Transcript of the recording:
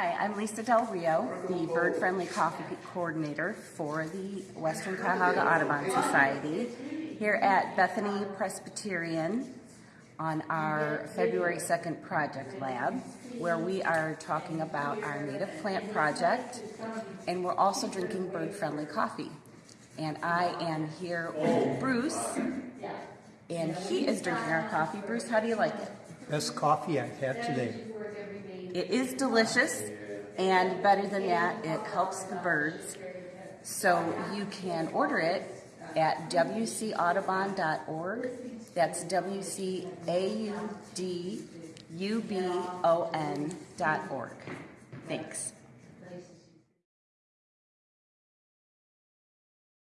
Hi, I'm Lisa Del Rio, the Bird Friendly Coffee Coordinator for the Western Cuyahoga Audubon Society here at Bethany Presbyterian on our February 2nd project lab where we are talking about our native plant project and we're also drinking bird friendly coffee. And I am here with Bruce and he is drinking our coffee. Bruce, how do you like it? Best coffee I've had today. It is delicious, and better than that, it helps the birds. So you can order it at wcaudubon.org. That's W C A U D U B O N dot org. Thanks.